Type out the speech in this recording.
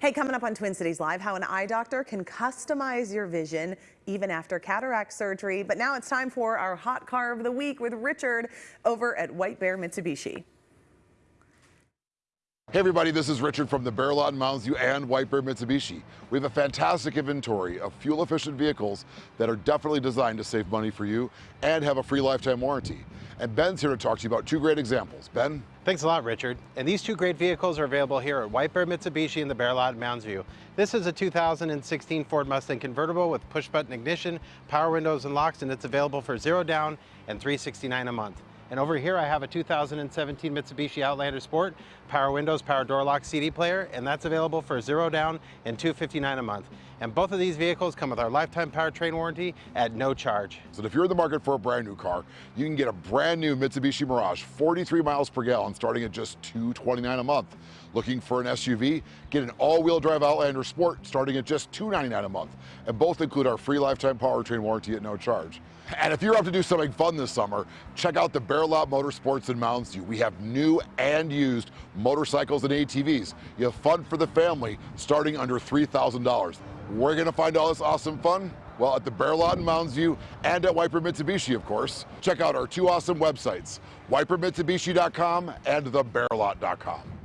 Hey, coming up on Twin Cities Live, how an eye doctor can customize your vision even after cataract surgery. But now it's time for our hot car of the week with Richard over at White Bear Mitsubishi. Hey everybody, this is Richard from the Bear Lot in Mounds View and White Bear Mitsubishi. We have a fantastic inventory of fuel efficient vehicles that are definitely designed to save money for you and have a free lifetime warranty. And Ben's here to talk to you about two great examples. Ben? Thanks a lot, Richard. And these two great vehicles are available here at White Bear Mitsubishi in the Bear Lot in Mounds View. This is a 2016 Ford Mustang convertible with push button ignition, power windows and locks, and it's available for zero down and 369 a month. And over here I have a 2017 Mitsubishi Outlander Sport, power windows, power door lock CD player, and that's available for zero down and 259 a month. And both of these vehicles come with our lifetime powertrain warranty at no charge. So if you're in the market for a brand new car, you can get a brand new Mitsubishi Mirage, 43 miles per gallon, starting at just 229 a month. Looking for an SUV? Get an all-wheel drive Outlander Sport, starting at just 299 a month. And both include our free lifetime powertrain warranty at no charge. And if you're up to do something fun this summer, check out the Bear Lot Motorsports in Mounds View. We have new and used motorcycles and ATVs. You have fun for the family starting under $3,000. We're gonna find all this awesome fun? Well, at the Bear Lot in Mounds View and at White Bear Mitsubishi, of course. Check out our two awesome websites, whitebearmitsubishi.com and thebearlot.com.